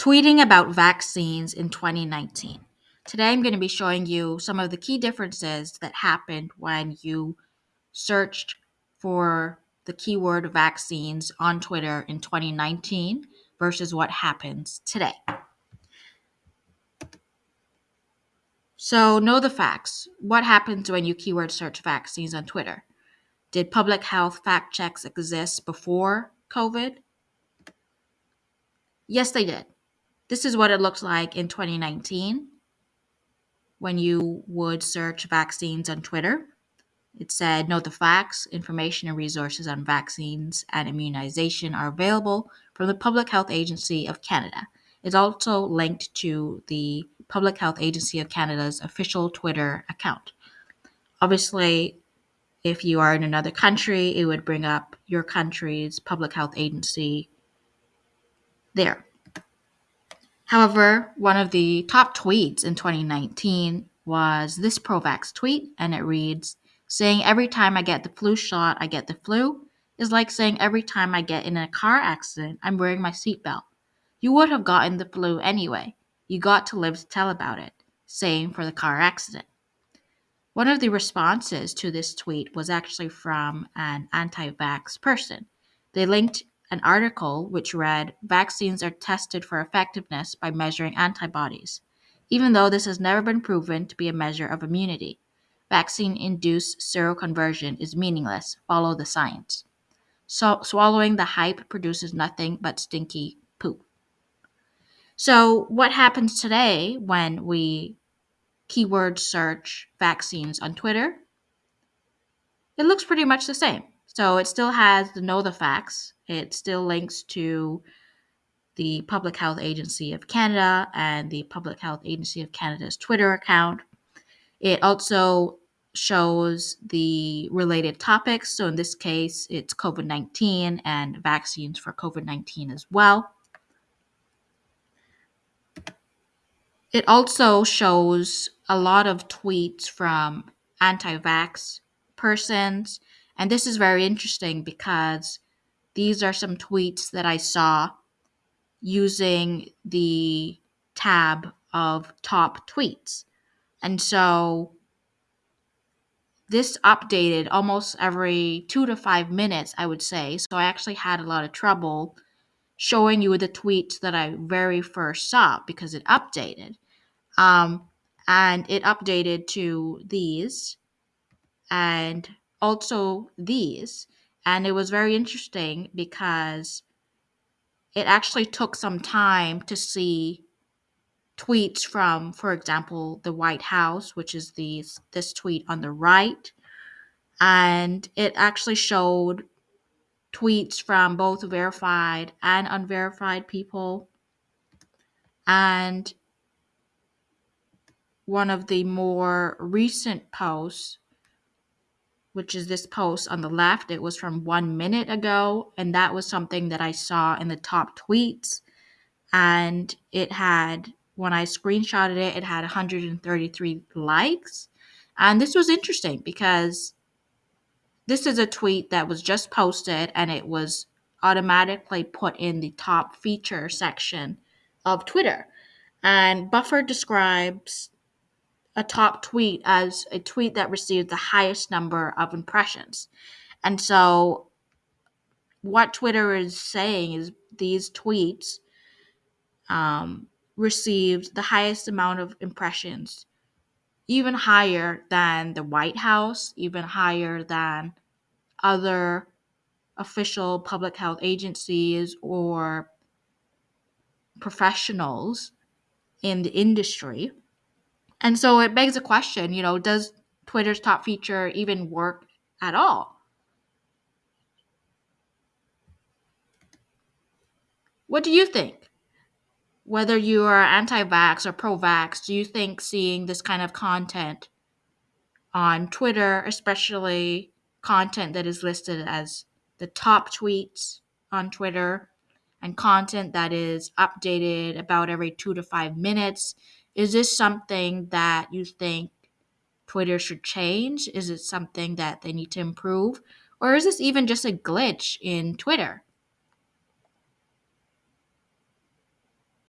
tweeting about vaccines in 2019. Today I'm going to be showing you some of the key differences that happened when you searched for the keyword vaccines on Twitter in 2019 versus what happens today. So, know the facts. What happens when you keyword search vaccines on Twitter? Did public health fact checks exist before COVID? Yes, they did. This is what it looked like in 2019 when you would search vaccines on Twitter. It said, Note the facts, information, and resources on vaccines and immunization are available from the Public Health Agency of Canada. It's also linked to the Public Health Agency of Canada's official Twitter account. Obviously, if you are in another country, it would bring up your country's public health agency there. However, one of the top tweets in 2019 was this Provax tweet, and it reads Saying every time I get the flu shot, I get the flu is like saying every time I get in a car accident, I'm wearing my seatbelt. You would have gotten the flu anyway. You got to live to tell about it. Same for the car accident. One of the responses to this tweet was actually from an anti vax person. They linked an article which read Vaccines are tested for effectiveness by measuring antibodies, even though this has never been proven to be a measure of immunity. Vaccine induced seroconversion is meaningless. Follow the science. So, swallowing the hype produces nothing but stinky poop. So, what happens today when we keyword search vaccines on Twitter? It looks pretty much the same. So it still has the know the facts. It still links to the Public Health Agency of Canada and the Public Health Agency of Canada's Twitter account. It also shows the related topics. So in this case, it's COVID 19 and vaccines for COVID 19 as well. It also shows a lot of tweets from anti vax persons and this is very interesting because these are some tweets that I saw using the tab of top tweets. And so this updated almost every two to five minutes, I would say. So I actually had a lot of trouble showing you the tweets that I very first saw because it updated. Um, and it updated to these. And also these. And it was very interesting because it actually took some time to see tweets from, for example, the White House, which is the this tweet on the right, and it actually showed tweets from both verified and unverified people. And one of the more recent posts which is this post on the left. It was from one minute ago, and that was something that I saw in the top tweets. And it had, when I screenshotted it, it had 133 likes. And this was interesting because this is a tweet that was just posted and it was automatically put in the top feature section of Twitter. And Buffer describes a top tweet as a tweet that received the highest number of impressions. And so, what Twitter is saying is these tweets um, received the highest amount of impressions, even higher than the White House, even higher than other official public health agencies or professionals in the industry. And so it begs a question, you know, does Twitter's top feature even work at all? What do you think? Whether you are anti vax or pro vax, do you think seeing this kind of content on Twitter, especially content that is listed as the top tweets on Twitter and content that is updated about every two to five minutes, is this something that you think Twitter should change? Is it something that they need to improve? Or is this even just a glitch in Twitter?